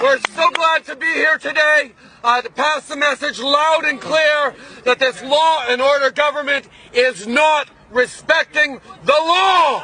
We're so glad to be here today uh, to pass the message loud and clear that this law and order government is not respecting the law.